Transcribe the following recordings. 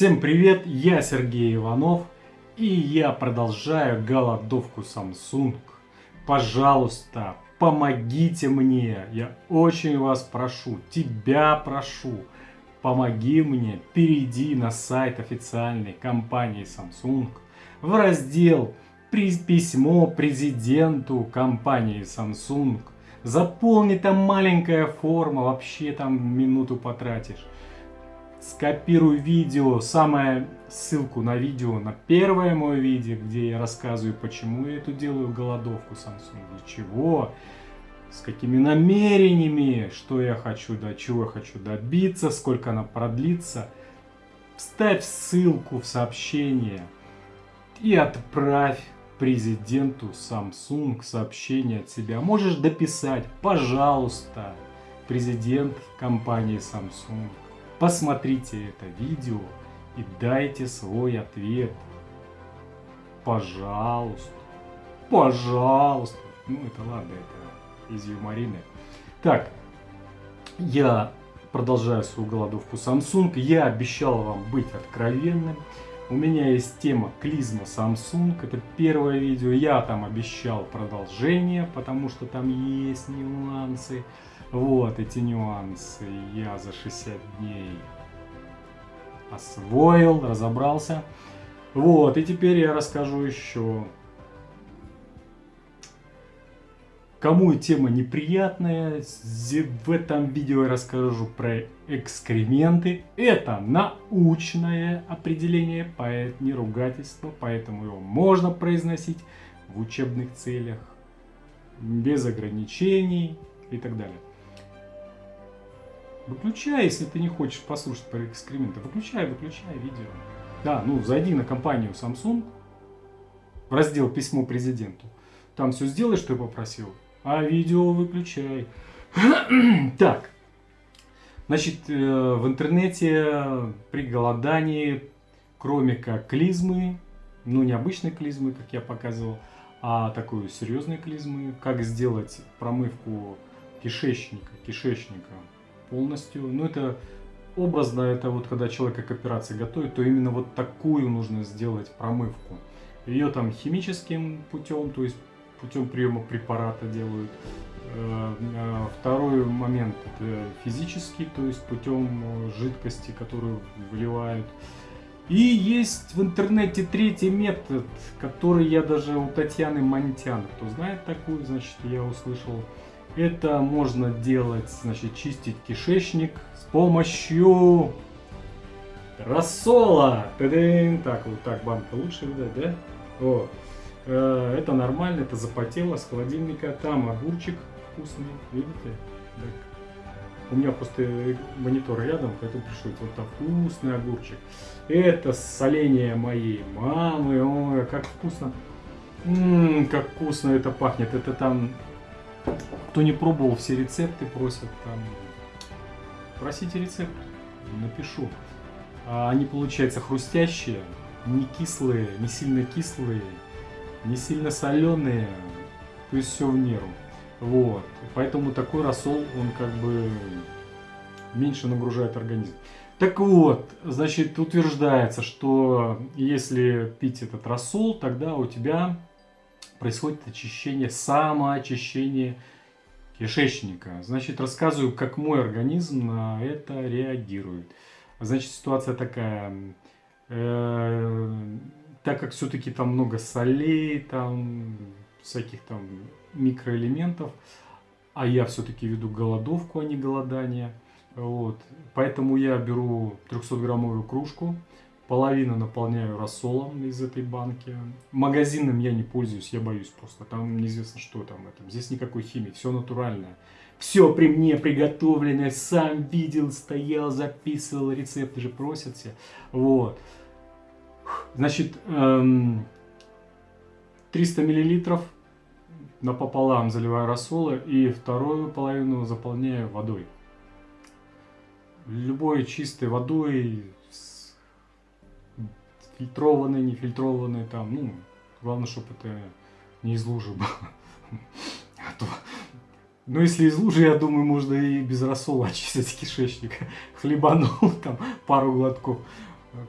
Всем привет, я Сергей Иванов, и я продолжаю голодовку Samsung. Пожалуйста, помогите мне, я очень вас прошу, тебя прошу, помоги мне, перейди на сайт официальной компании Samsung в раздел «Письмо президенту компании Samsung». Заполни там маленькая форма, вообще там минуту потратишь скопирую видео, самое ссылку на видео, на первое мое видео, где я рассказываю, почему я эту делаю голодовку Samsung, для чего, с какими намерениями, что я хочу, до чего я хочу добиться, сколько она продлится. Вставь ссылку в сообщение и отправь президенту Samsung сообщение от себя. Можешь дописать, пожалуйста, президент компании Samsung Посмотрите это видео и дайте свой ответ. Пожалуйста. Пожалуйста. Ну, это ладно, это из юморины. Так, я продолжаю свою голодовку Samsung. Я обещал вам быть откровенным. У меня есть тема клизма Samsung. Это первое видео. Я там обещал продолжение, потому что там есть нюансы. Вот эти нюансы я за 60 дней освоил, разобрался. Вот, и теперь я расскажу еще. Кому тема неприятная, в этом видео я расскажу про экскременты. Это научное определение, не ругательство, поэтому его можно произносить в учебных целях, без ограничений и так далее. Выключай, если ты не хочешь послушать про экскременты. Выключай, выключай видео. Да, ну зайди на компанию Samsung, в раздел «Письмо президенту». Там все сделай, что я попросил, а видео выключай. так, значит, э, в интернете при голодании, кроме как клизмы, ну не обычной клизмы, как я показывал, а такой серьезной клизмы, как сделать промывку кишечника, кишечника полностью. Ну, это образно, это вот когда человек к операции готовит, то именно вот такую нужно сделать промывку. Ее там химическим путем, то есть путем приема препарата делают. Э, э, второй момент это физический, то есть путем жидкости, которую вливают. И есть в интернете третий метод, который я даже у Татьяны Монтян, кто знает такую, значит, я услышал это можно делать, значит, чистить кишечник с помощью рассола. Так, вот так банка лучше видать, да? Вот. Э, это нормально, это запотело с холодильника. Там огурчик вкусный, видите? Так. У меня просто монитор рядом, поэтому пришлось вот там вкусный огурчик. Это соление моей мамы. Ой, как вкусно. Ммм, как вкусно это пахнет. Это там кто не пробовал, все рецепты просят там. Просите рецепт, напишу. А они получаются хрустящие, не кислые, не сильно кислые, не сильно соленые. То есть все в меру. Вот. Поэтому такой рассол, он как бы меньше нагружает организм. Так вот, значит, утверждается, что если пить этот рассол, тогда у тебя происходит очищение, самоочищение кишечника. Значит, рассказываю, как мой организм на это реагирует. Значит, ситуация такая. Э, так как все-таки там много солей, там всяких там микроэлементов, а я все-таки веду голодовку, а не голодание. Вот. Поэтому я беру 300-граммовую кружку, Половину наполняю рассолом из этой банки. Магазинным я не пользуюсь, я боюсь просто. Там неизвестно, что там. Это. Здесь никакой химии, все натуральное. Все при мне приготовленное, сам видел, стоял, записывал, рецепты же просят все. Вот. Значит, 300 эм, миллилитров напополам заливаю рассола и вторую половину заполняю водой. Любой чистой водой, фильтрованные, нефильтрованные, там, ну, главное, чтобы это не из лужи было. А то, ну, если из лужи, я думаю, можно и без рассола очистить кишечник. Хлебанул там пару глотков.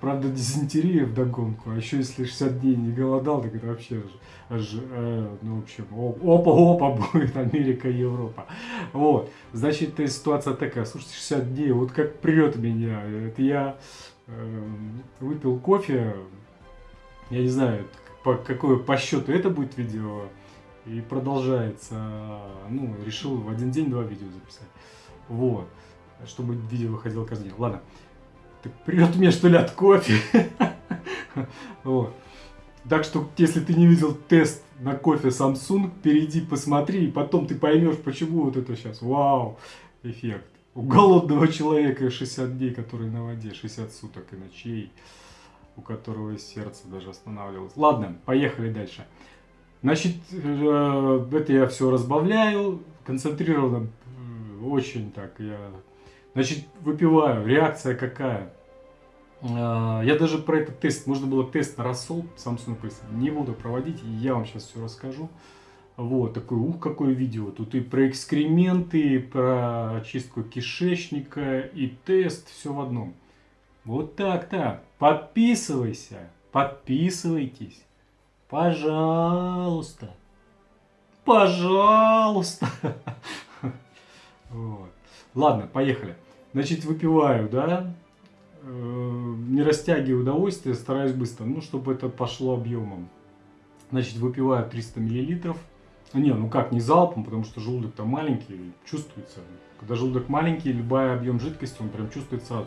Правда, дизентерия в догонку, а еще если 60 дней не голодал, так это вообще аж, э, ну, в общем, опа-опа будет Америка Европа. Вот, значит, ситуация такая, слушайте, 60 дней, вот как прет меня, это я выпил кофе, я не знаю, по, какое по счету это будет видео, и продолжается, ну, решил в один день два видео записать, вот, чтобы видео выходило каждый день, ладно. Так придет мне что ли от кофе? вот. Так что, если ты не видел тест на кофе Samsung, перейди, посмотри, и потом ты поймешь, почему вот это сейчас. Вау, эффект. У голодного человека 60 дней, который на воде, 60 суток и ночей, у которого сердце даже останавливалось. Ладно, поехали дальше. Значит, э, это я все разбавляю, концентрированно, очень так я Значит, выпиваю. Реакция какая? А, я даже про этот тест, можно было тест на рассол Samsung не буду проводить, я вам сейчас все расскажу. Вот, такой, ух, какое видео. Тут и про экскременты, и про очистку кишечника, и тест, все в одном. Вот так-то. Подписывайся, подписывайтесь. Пожалуйста. Пожалуйста. Вот. Ладно, поехали. Значит, выпиваю, да, э, не растягиваю удовольствие, стараюсь быстро, ну, чтобы это пошло объемом. Значит, выпиваю 300 миллилитров. Не, ну как, не залпом, потому что желудок там маленький, чувствуется. Когда желудок маленький, любой объем жидкости, он прям чувствуется.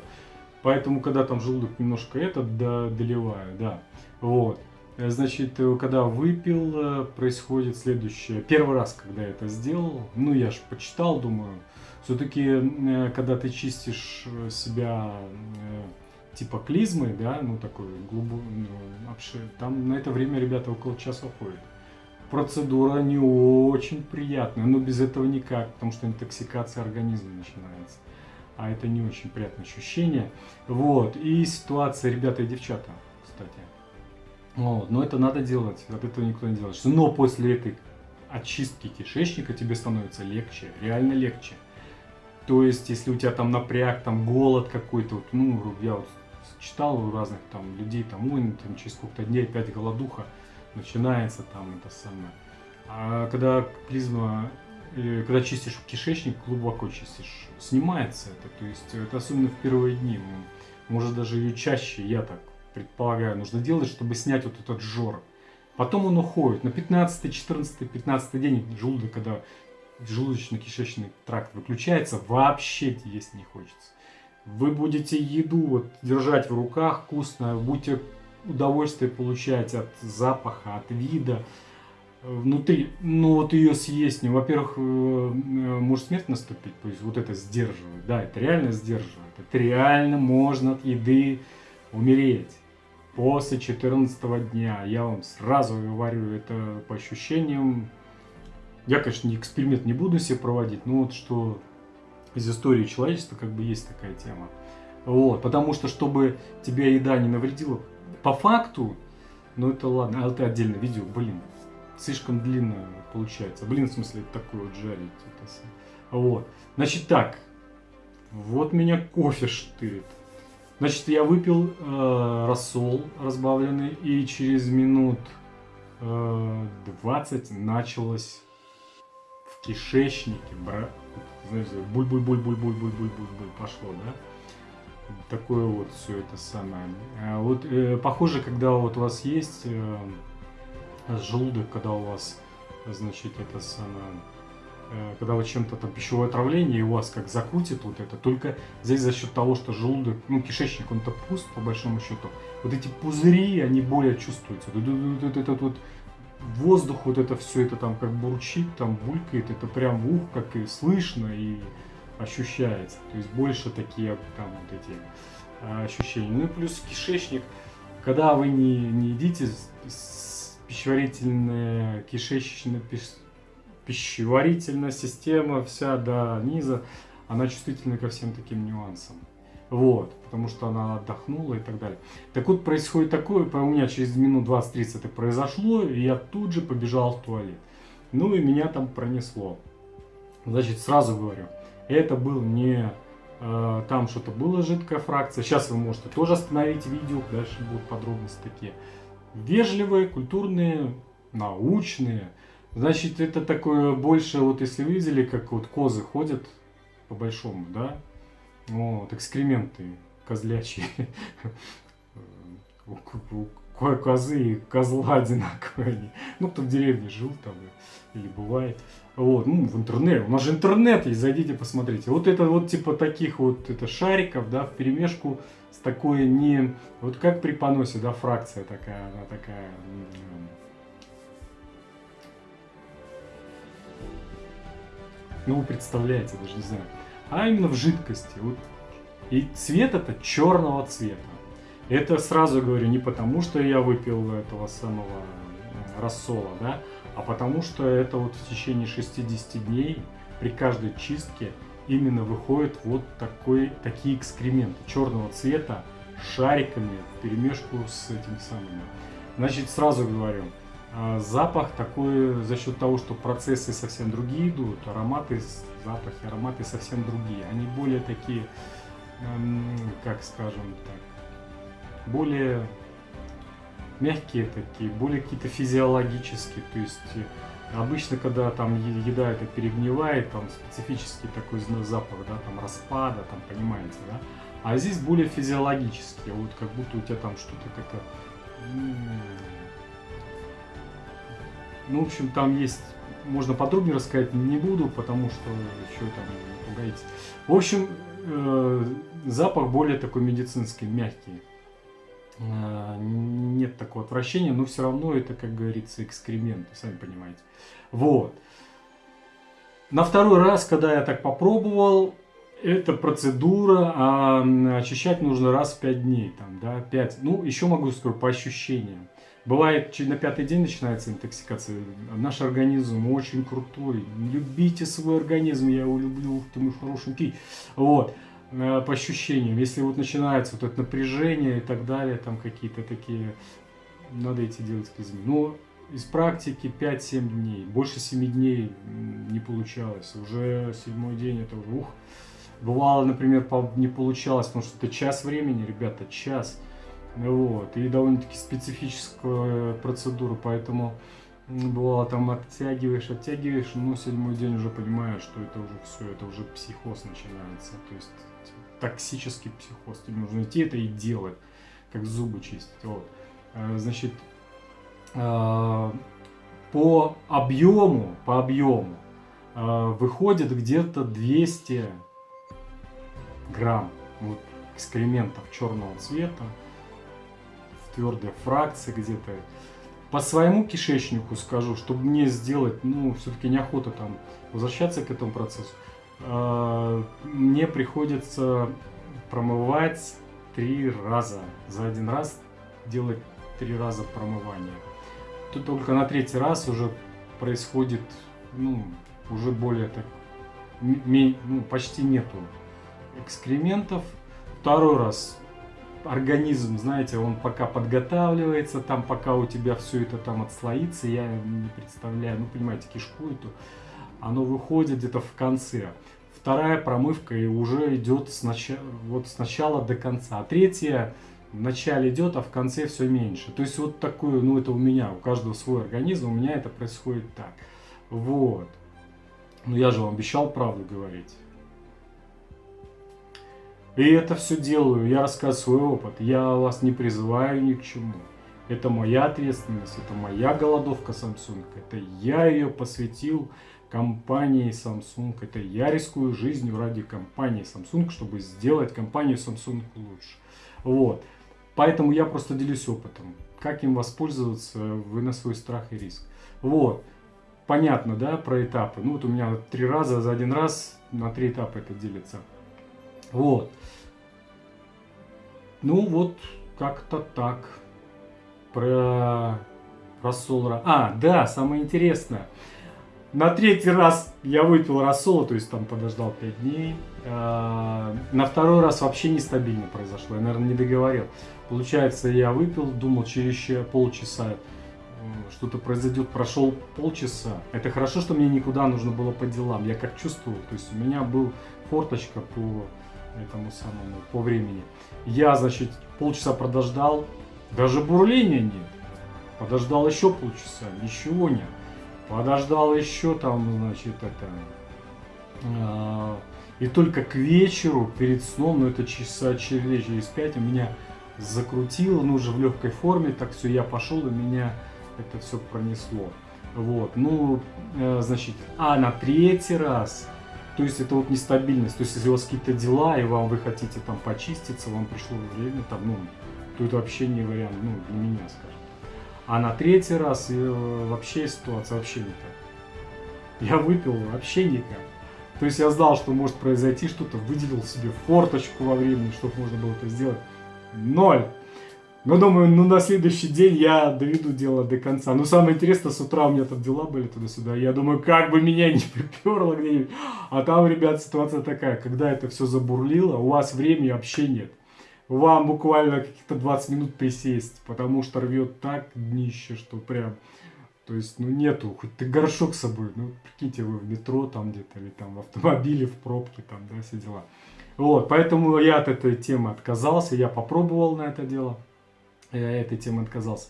Поэтому, когда там желудок немножко этот да, доливаю, да. Вот. Значит, когда выпил, э, происходит следующее. Первый раз, когда я это сделал, ну, я же почитал, думаю, все-таки, э, когда ты чистишь э, себя э, типа клизмы, да, ну такой глубокий, ну, там на это время ребята около часа ходят. Процедура не очень приятная, но без этого никак, потому что интоксикация организма начинается. А это не очень приятное ощущение. Вот, и ситуация, ребята и девчата, кстати. Вот, но это надо делать, от этого никто не делает. Но после этой очистки кишечника тебе становится легче, реально легче. То есть, если у тебя там напряг, там голод какой-то, вот, ну, я вот читал у разных там людей, там, ой, ну, там через сколько-то дней опять голодуха начинается там это самое. А когда клизма, э, когда чистишь кишечник, глубоко чистишь, снимается это. То есть, это особенно в первые дни. Может даже ее чаще, я так предполагаю, нужно делать, чтобы снять вот этот жор. Потом он уходит. На 15, 14, 15 день желудок, когда желудочно-кишечный тракт выключается, вообще есть не хочется. Вы будете еду вот держать в руках вкусно, будете удовольствие получать от запаха, от вида внутри. Ну вот ее съесть, ну, во-первых, э, э, может смерть наступить, то есть вот это сдерживает. Да, это реально сдерживает. Это реально можно от еды умереть после 14 дня. Я вам сразу говорю, это по ощущениям я, конечно, не эксперимент не буду себе проводить, но вот что из истории человечества как бы есть такая тема. Вот, потому что, чтобы тебе еда не навредила, по факту, ну это ладно, а это отдельно видео, блин, слишком длинно получается. Блин, в смысле, это такое вот жарить. Это, вот, значит так, вот меня кофе штырит. Значит, я выпил э, рассол разбавленный, и через минут э, 20 началось кишечнике, бра... знаете, буль-буль-буль-буль-буль-буль-буль-буль пошло, да? Такое вот все это самое. А вот э, похоже, когда вот у вас есть э, желудок, когда у вас, значит, это самое, э, когда вы чем-то там пищевое отравление, и у вас как закрутит вот это, только здесь за счет того, что желудок, ну, кишечник, он-то пуст, по большому счету, вот эти пузыри, они более чувствуются. Вот этот вот воздух, вот это все это там как бурчит, там булькает, это прям ух как и слышно и ощущается. То есть больше такие там вот эти а, ощущения. Ну и плюс кишечник, когда вы не, не едите пищеварительная, кишечная, пищеварительная система вся до низа, она чувствительна ко всем таким нюансам. Вот, потому что она отдохнула и так далее. Так вот, происходит такое, у меня через минут 20-30 это произошло, и я тут же побежал в туалет. Ну и меня там пронесло. Значит, сразу говорю, это был не э, там что-то было жидкая фракция. Сейчас вы можете тоже остановить видео, дальше будут подробности такие. Вежливые, культурные, научные. Значит, это такое больше, вот если видели, как вот козы ходят по большому, да, вот, экскременты козлячьи. Козы и козла одинаковые. Ну, кто в деревне жил там или бывает. Вот, ну, в интернете. У нас же интернет есть, зайдите, посмотрите. Вот это вот типа таких вот это шариков, да, в перемешку с такой не... Вот как при поносе, да, фракция такая, она такая... Ну, вы представляете, даже не знаю. А именно в жидкости. Вот. И цвет это черного цвета. Это сразу говорю не потому, что я выпил этого самого рассола, да, а потому что это вот в течение 60 дней при каждой чистке именно выходит вот такой, такие экскременты черного цвета шариками в перемешку с этим самым. Значит, сразу говорю, а, запах такой за счет того, что процессы совсем другие идут, ароматы, запахи, ароматы совсем другие. Они более такие, как скажем так, более мягкие такие, более какие-то физиологические. То есть э, обычно, когда там еда это перегнивает, там специфический такой запах, да, там распада, там понимаете, да. А здесь более физиологические, вот как будто у тебя там что-то как-то... Ну, в общем, там есть... Можно подробнее рассказать не буду, потому что еще там пугаете. В общем, э, запах более такой медицинский, мягкий. Э, нет такого отвращения, но все равно это, как говорится, экскременты, сами понимаете. Вот. На второй раз, когда я так попробовал, это процедура, а очищать нужно раз в 5 дней, там, да, 5. Ну, еще могу сказать по ощущениям. Бывает, на пятый день начинается интоксикация. Наш организм очень крутой. Любите свой организм, я его люблю, ты мой хорошенький. Вот. Э, по ощущениям. Если вот начинается вот это напряжение и так далее, там какие-то такие, надо идти делать изменения. Но из практики 5-7 дней, больше 7 дней не получалось. Уже седьмой день это ух. Бывало, например, не получалось, потому что это час времени, ребята, час. Вот. И довольно-таки специфическая процедура, поэтому бывало там оттягиваешь, оттягиваешь, но седьмой день уже понимаешь, что это уже все, это уже психоз начинается. То есть токсический психоз. Тебе нужно идти это и делать, как зубы чистить. Вот. Э, значит, э, по объему, по объему э, выходит где-то 200 грамм вот, экскрементов черного цвета в твердой фракции где-то. По своему кишечнику скажу, чтобы мне сделать, ну, все-таки неохота там возвращаться к этому процессу. А, мне приходится промывать три раза. За один раз делать три раза промывание. Тут только на третий раз уже происходит, ну, уже более так, ну, почти нету экскрементов. Второй раз организм, знаете, он пока подготавливается, там пока у тебя все это там отслоится, я не представляю, ну, понимаете, кишку эту, оно выходит где-то в конце. Вторая промывка и уже идет сначала, вот сначала до конца. А третья в начале идет, а в конце все меньше. То есть вот такое, ну это у меня, у каждого свой организм, у меня это происходит так. Вот. Но я же вам обещал правду говорить. И это все делаю, я рассказываю свой опыт, я вас не призываю ни к чему. Это моя ответственность, это моя голодовка Samsung, это я ее посвятил компании Samsung. Это я рискую жизнью ради компании Samsung, чтобы сделать компанию Samsung лучше. Вот. Поэтому я просто делюсь опытом. Как им воспользоваться, вы на свой страх и риск. Вот. Понятно, да, про этапы. Ну вот у меня три раза за один раз на три этапа это делится. Вот. Ну вот, как-то так. Про рассол. А, да, самое интересное. На третий раз я выпил рассола, то есть там подождал 5 дней. А, на второй раз вообще нестабильно произошло, я, наверное, не договорил. Получается, я выпил, думал, через полчаса что-то произойдет, прошел полчаса. Это хорошо, что мне никуда нужно было по делам, я как чувствовал, то есть у меня был форточка по этому самому по времени. Я, значит, полчаса подождал, даже бурления нет. Подождал еще полчаса, ничего нет. Подождал еще там, значит, это... Э, и только к вечеру, перед сном, ну это часа через, через 5, у меня закрутило, ну уже в легкой форме, так все, я пошел, и меня это все пронесло. Вот, ну, э, значит, а на третий раз, то есть это вот нестабильность, то есть если у вас какие-то дела, и вам вы хотите там почиститься, вам пришло время там, ну, то это вообще не вариант, ну, для меня, скажем. А на третий раз э, вообще ситуация вообще не так. Я выпил вообще никак. То есть я знал, что может произойти что-то, выделил себе форточку во времени, чтобы можно было это сделать. Ноль. Но думаю, ну на следующий день я доведу дело до конца. Но самое интересное, с утра у меня там дела были туда-сюда. Я думаю, как бы меня не приперло где-нибудь. А там, ребят, ситуация такая, когда это все забурлило, у вас времени вообще нет. Вам буквально каких-то 20 минут присесть, потому что рвет так днище, что прям то есть, ну нету, хоть ты горшок с собой, ну прикиньте, вы в метро там где-то, или там в автомобиле, в пробке, там, да, все дела. Вот, поэтому я от этой темы отказался, я попробовал на это дело, этой темы отказался.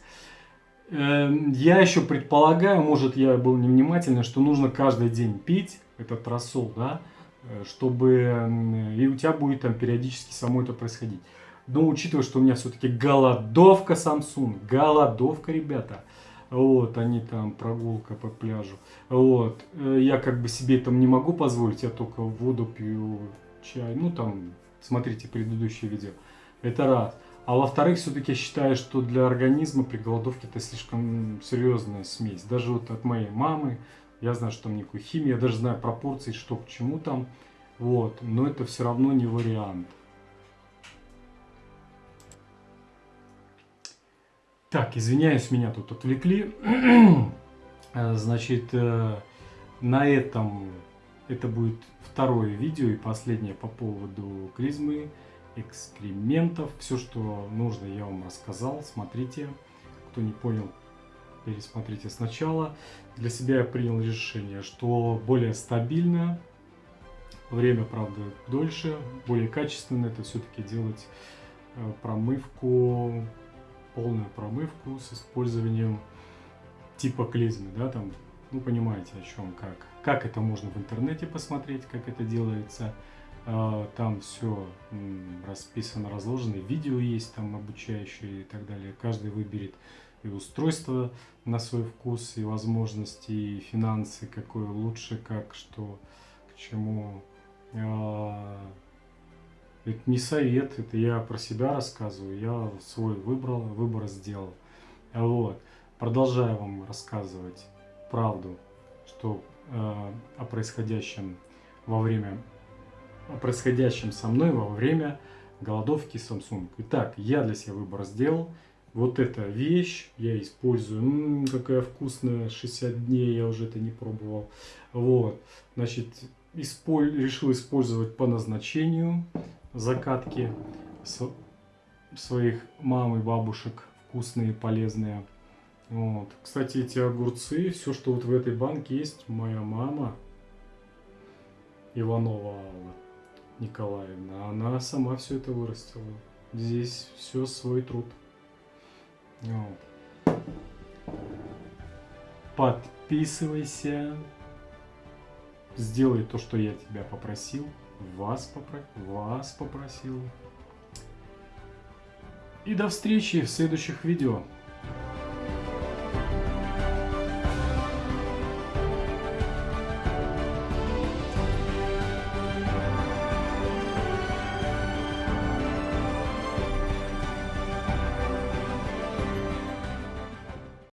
Эм, я еще предполагаю, может я был невнимательный, что нужно каждый день пить этот рассол, да, э, чтобы и у тебя будет там периодически само это происходить. Но учитывая, что у меня все-таки голодовка Samsung, голодовка, ребята, вот, они там, прогулка по пляжу. Вот, э, я как бы себе там не могу позволить, я только воду пью, чай, ну там, смотрите предыдущее видео. Это раз. А во-вторых, все-таки я считаю, что для организма при голодовке это слишком серьезная смесь. Даже вот от моей мамы, я знаю, что там никакой химии, я даже знаю пропорции, что к чему там. Вот, но это все равно не вариант. Так, извиняюсь, меня тут отвлекли. Э, значит, э, на этом это будет второе видео и последнее по поводу клизмы, экскрементов. Все, что нужно, я вам рассказал. Смотрите. Кто не понял, пересмотрите сначала. Для себя я принял решение, что более стабильно, время, правда, дольше, более качественно это все-таки делать э, промывку полную промывку с использованием типа клизмы, да, там, ну, понимаете, о чем, как. Как это можно в интернете посмотреть, как это делается. А, там все расписано, разложено, видео есть там обучающие и так далее. Каждый выберет и устройство на свой вкус, и возможности, и финансы, какое лучше, как, что, к чему. А, это не совет, это я про себя рассказываю, я свой выбрал, выбор сделал. Вот. Продолжаю вам рассказывать правду, что о происходящем во время, о происходящем со мной во время голодовки Samsung. Итак, я для себя выбор сделал. Вот эта вещь я использую. М-м, какая вкусная, 60 дней я уже это не пробовал. Вот, значит, исполь... решил использовать по назначению закатки своих мам и бабушек вкусные, полезные. Вот. Кстати, эти огурцы, все, что вот в этой банке есть, моя мама Иванова Алла Николаевна, она сама все это вырастила. Здесь все свой труд. Вот. Подписывайся. Сделай то, что я тебя попросил вас, попро... вас попросил. И до встречи в следующих видео.